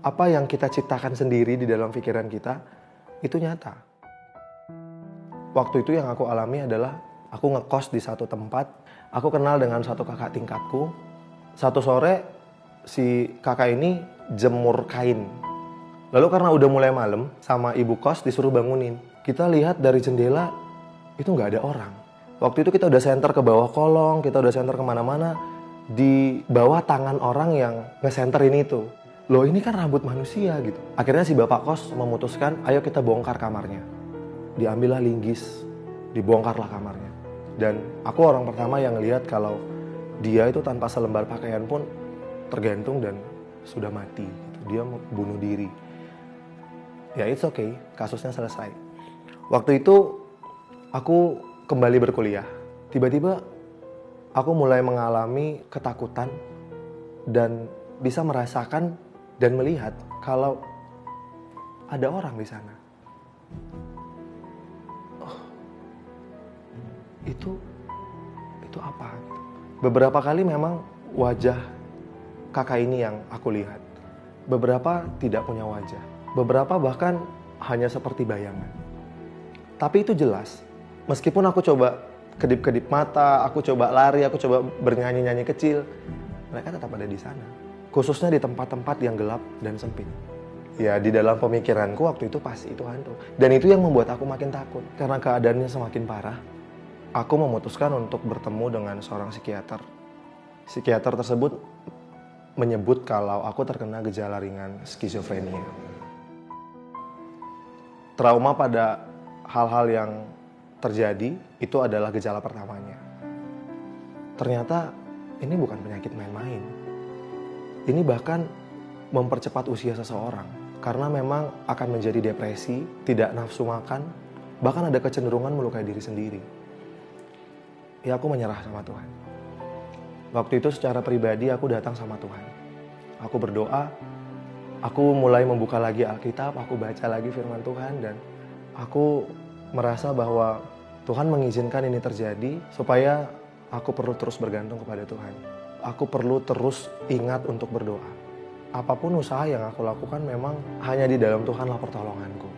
apa yang kita ciptakan sendiri di dalam pikiran kita itu nyata. Waktu itu yang aku alami adalah aku ngekos di satu tempat, aku kenal dengan satu kakak tingkatku. Satu sore si kakak ini jemur kain. Lalu karena udah mulai malam, sama ibu kos disuruh bangunin. Kita lihat dari jendela, itu nggak ada orang. Waktu itu kita udah senter ke bawah kolong, kita udah senter ke mana-mana. Di bawah tangan orang yang ngesenterin itu. Loh ini kan rambut manusia gitu. Akhirnya si bapak kos memutuskan, ayo kita bongkar kamarnya. Diambillah linggis, dibongkarlah kamarnya. Dan aku orang pertama yang lihat kalau dia itu tanpa selembar pakaian pun tergantung dan sudah mati. Gitu. Dia bunuh diri. Ya it's okay, kasusnya selesai. Waktu itu aku kembali berkuliah. Tiba-tiba aku mulai mengalami ketakutan dan bisa merasakan dan melihat kalau ada orang di sana. Oh, itu itu apa? Beberapa kali memang wajah kakak ini yang aku lihat. Beberapa tidak punya wajah. Beberapa bahkan hanya seperti bayangan. Tapi itu jelas. Meskipun aku coba kedip-kedip mata, aku coba lari, aku coba bernyanyi-nyanyi kecil, mereka tetap ada di sana. Khususnya di tempat-tempat yang gelap dan sempit. Ya, di dalam pemikiranku waktu itu pasti itu hantu. Dan itu yang membuat aku makin takut. Karena keadaannya semakin parah, aku memutuskan untuk bertemu dengan seorang psikiater. Psikiater tersebut menyebut kalau aku terkena gejala ringan skizofrenia. Trauma pada hal-hal yang terjadi itu adalah gejala pertamanya. Ternyata ini bukan penyakit main-main. Ini bahkan mempercepat usia seseorang karena memang akan menjadi depresi, tidak nafsu makan, bahkan ada kecenderungan melukai diri sendiri. Ya aku menyerah sama Tuhan. Waktu itu secara pribadi aku datang sama Tuhan. Aku berdoa, aku mulai membuka lagi Alkitab, aku baca lagi firman Tuhan dan aku merasa bahwa Tuhan mengizinkan ini terjadi supaya aku perlu terus bergantung kepada Tuhan. Aku perlu terus ingat untuk berdoa. Apa pun usaha yang aku lakukan memang hanya di dalam Tuhanlah pertolonganku.